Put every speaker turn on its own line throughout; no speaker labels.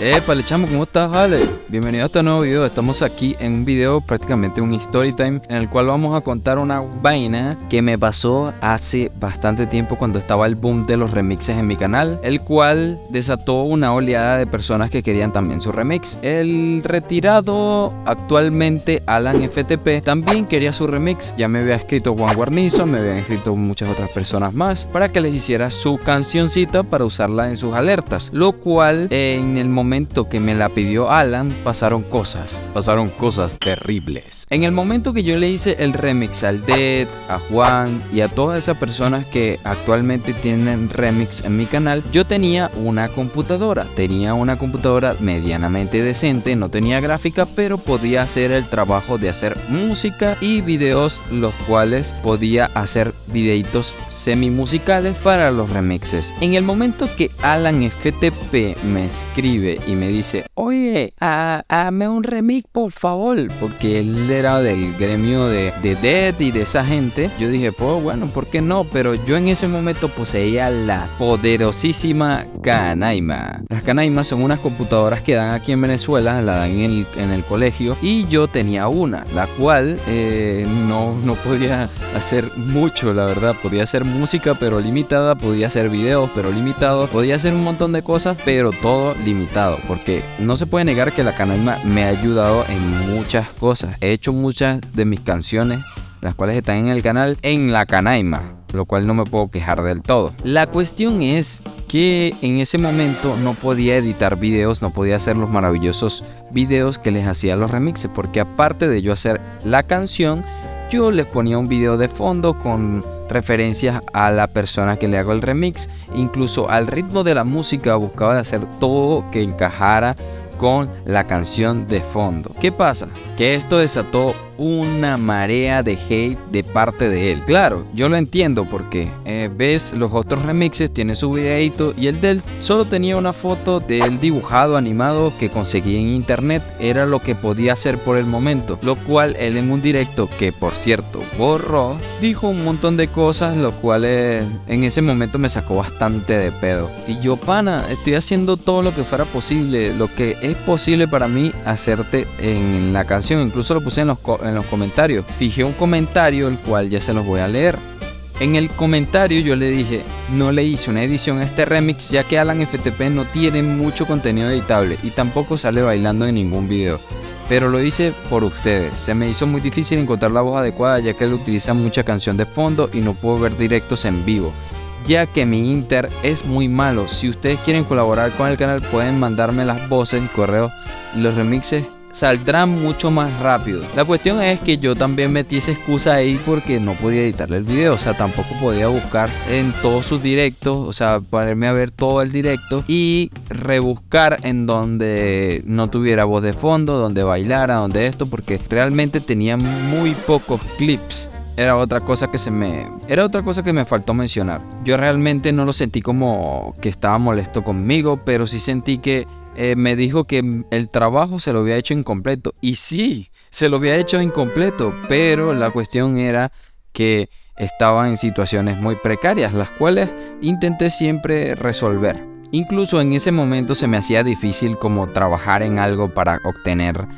Épale chamo, ¿cómo estás, Ale? Bienvenido a este nuevo video. Estamos aquí en un video, prácticamente un story time, en el cual vamos a contar una vaina que me pasó hace bastante tiempo cuando estaba el boom de los remixes en mi canal, el cual desató una oleada de personas que querían también su remix. El retirado actualmente Alan FTP también quería su remix. Ya me había escrito Juan Guarnizo, me habían escrito muchas otras personas más para que les hiciera su cancioncita para usarla en sus alertas, lo cual en el momento que me la pidió Alan, pasaron cosas. Pasaron cosas terribles. En el momento que yo le hice el remix al Dead, a Juan y a todas esas personas que actualmente tienen remix en mi canal, yo tenía una computadora. Tenía una computadora medianamente decente, no tenía gráfica, pero podía hacer el trabajo de hacer música y videos, los cuales podía hacer videitos semi musicales para los remixes. En el momento que Alan FTP me escribe y me dice, oye, hazme un remix por favor, porque él era del gremio de, de Dead y de esa gente. Yo dije, pues bueno, ¿por qué no? Pero yo en ese momento poseía la poderosísima Canaima. Las Canaimas son unas computadoras que dan aquí en Venezuela, la dan en el, en el colegio, y yo tenía una, la cual eh, no, no podía hacer mucho, la verdad. Podía hacer música, pero limitada, podía hacer videos, pero limitados, podía hacer un montón de cosas, pero todo limitado porque no se puede negar que la Canaima me ha ayudado en muchas cosas. He hecho muchas de mis canciones, las cuales están en el canal, en la Canaima, lo cual no me puedo quejar del todo. La cuestión es que en ese momento no podía editar videos, no podía hacer los maravillosos videos que les hacía los remixes, porque aparte de yo hacer la canción, yo les ponía un video de fondo con referencias a la persona que le hago el remix, incluso al ritmo de la música buscaba hacer todo que encajara con la canción de fondo. ¿Qué pasa? Que esto desató una marea de hate de parte de él. Claro, yo lo entiendo porque eh, ves los otros remixes, tiene su videito y el de él solo tenía una foto de él dibujado, animado que conseguí en internet. Era lo que podía hacer por el momento. Lo cual él en un directo, que por cierto borró, dijo un montón de cosas, lo cuales en ese momento me sacó bastante de pedo. Y yo, pana, estoy haciendo todo lo que fuera posible, lo que es posible para mí hacerte en la canción. Incluso lo puse en los en los comentarios. Fijé un comentario el cual ya se los voy a leer. En el comentario yo le dije, no le hice una edición a este remix ya que Alan FTP no tiene mucho contenido editable y tampoco sale bailando en ningún video. Pero lo hice por ustedes. Se me hizo muy difícil encontrar la voz adecuada ya que él utiliza mucha canción de fondo y no puedo ver directos en vivo. Ya que mi Inter es muy malo. Si ustedes quieren colaborar con el canal pueden mandarme las voces correos y los remixes saldrán mucho más rápido. La cuestión es que yo también metí esa excusa ahí porque no podía editarle el video, o sea, tampoco podía buscar en todos sus directos, o sea, ponerme a ver todo el directo y rebuscar en donde no tuviera voz de fondo, donde bailara, donde esto, porque realmente tenía muy pocos clips era otra cosa que se me era otra cosa que me faltó mencionar. Yo realmente no lo sentí como que estaba molesto conmigo, pero sí sentí que eh, me dijo que el trabajo se lo había hecho incompleto. Y sí, se lo había hecho incompleto, pero la cuestión era que estaba en situaciones muy precarias, las cuales intenté siempre resolver. Incluso en ese momento se me hacía difícil como trabajar en algo para obtener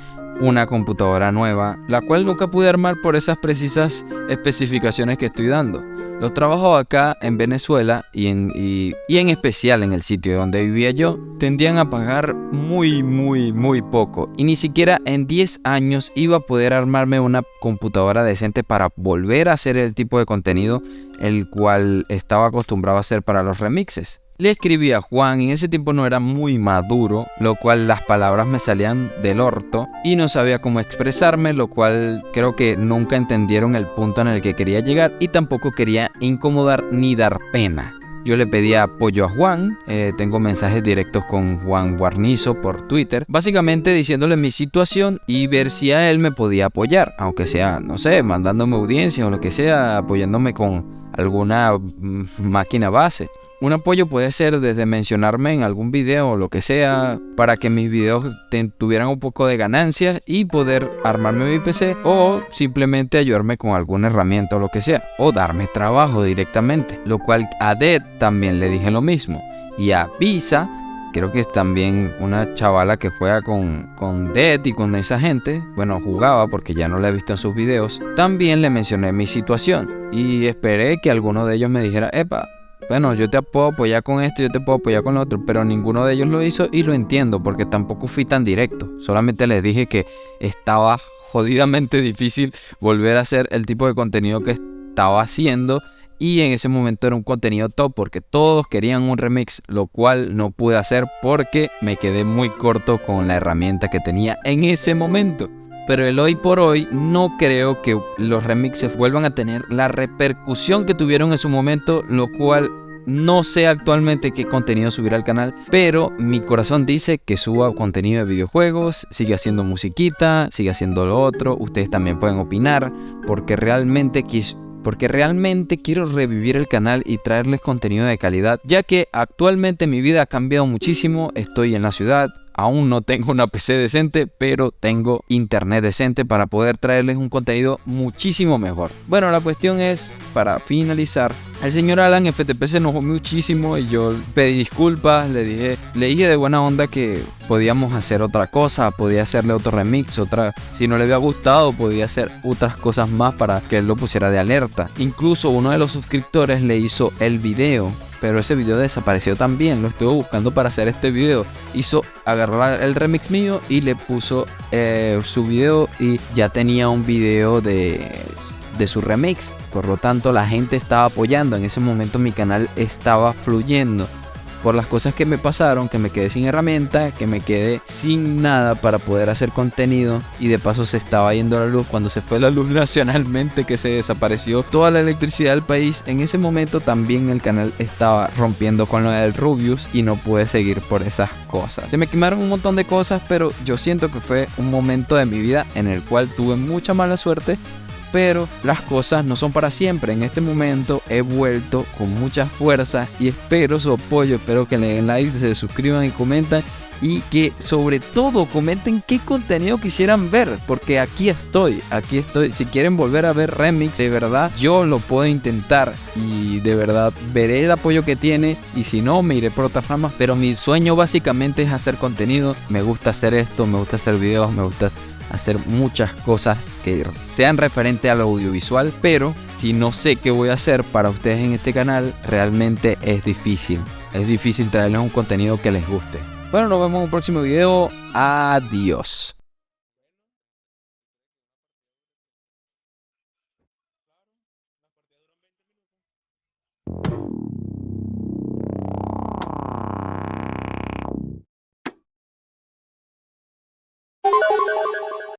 una computadora nueva, la cual nunca pude armar por esas precisas especificaciones que estoy dando. Los trabajos acá en Venezuela y en, y, en especial en el sitio donde vivía yo tendían a pagar muy muy muy poco y ni siquiera en 10 años iba a poder armarme una computadora decente para volver a hacer el tipo de contenido el cual estaba acostumbrado a hacer para los remixes. Le escribí a Juan y en ese tiempo no era muy maduro, lo cual las palabras me salían del orto y no sabía cómo expresarme, lo cual creo que nunca entendieron el punto en el que quería llegar y tampoco quería incomodar ni dar pena. Yo le pedí apoyo a Juan, eh, tengo mensajes directos con Juan Guarnizo por Twitter, básicamente diciéndole mi situación y ver si a él me podía apoyar, aunque sea, no sé, mandándome audiencias o lo que sea, apoyándome con alguna mm, máquina base. Un apoyo puede ser desde mencionarme en algún video o lo que sea para que mis videos tuvieran un poco de ganancias y poder armarme mi PC o simplemente ayudarme con alguna herramienta o lo que sea o darme trabajo directamente. Lo cual a Dead también le dije lo mismo y a Visa creo que es también una chavala que juega con, con Dead y con esa gente, bueno, jugaba porque ya no la he visto en sus videos, también le mencioné mi situación y esperé que alguno de ellos me dijera, epa, bueno, yo te puedo apoyar con esto, yo te puedo apoyar con lo otro, pero ninguno de ellos lo hizo y lo entiendo porque tampoco fui tan directo, solamente les dije que estaba jodidamente difícil volver a hacer el tipo de contenido que estaba haciendo y en ese momento era un contenido top porque todos querían un remix, lo cual no pude hacer porque me quedé muy corto con la herramienta que tenía en ese momento. Pero el hoy por hoy no creo que los remixes vuelvan a tener la repercusión que tuvieron en su momento, lo cual no sé actualmente qué contenido subir al canal, pero mi corazón dice que suba contenido de videojuegos, sigue haciendo musiquita, sigue haciendo lo otro, ustedes también pueden opinar, porque realmente quis porque realmente quiero revivir el canal y traerles contenido de calidad, ya que actualmente mi vida ha cambiado muchísimo, estoy en la ciudad, Aún no tengo una PC decente, pero tengo internet decente para poder traerles un contenido muchísimo mejor. Bueno, la cuestión es, para finalizar, el señor Alan FTP se enojó muchísimo y yo pedí disculpas, le dije, le dije de buena onda que podíamos hacer otra cosa, podía hacerle otro remix, otra, si no le había gustado, podía hacer otras cosas más para que él lo pusiera de alerta. Incluso uno de los suscriptores le hizo el video pero ese video desapareció también. Lo estuve buscando para hacer este video. Hizo, agarrar el remix mío y le puso eh, su video y ya tenía un video de, de su remix. Por lo tanto, la gente estaba apoyando. En ese momento mi canal estaba fluyendo por las cosas que me pasaron, que me quedé sin herramienta, que me quedé sin nada para poder hacer contenido y de paso se estaba yendo la luz cuando se fue la luz nacionalmente que se desapareció toda la electricidad del país. En ese momento también el canal estaba rompiendo con lo del Rubius y no pude seguir por esas cosas. Se me quemaron un montón de cosas, pero yo siento que fue un momento de mi vida en el cual tuve mucha mala suerte pero las cosas no son para siempre. En este momento he vuelto con mucha fuerza y espero su apoyo, espero que le den like, se suscriban y comenten y que sobre todo comenten qué contenido quisieran ver, porque aquí estoy, aquí estoy. Si quieren volver a ver remix, de verdad yo lo puedo intentar y de verdad veré el apoyo que tiene y si no me iré por otras ramas, pero mi sueño básicamente es hacer contenido, me gusta hacer esto, me gusta hacer videos, me gusta hacer muchas cosas que sean referente al audiovisual, pero si no sé qué voy a hacer para ustedes en este canal, realmente es difícil. Es difícil traerles un contenido que les guste. Bueno, nos vemos en un próximo video. Adiós.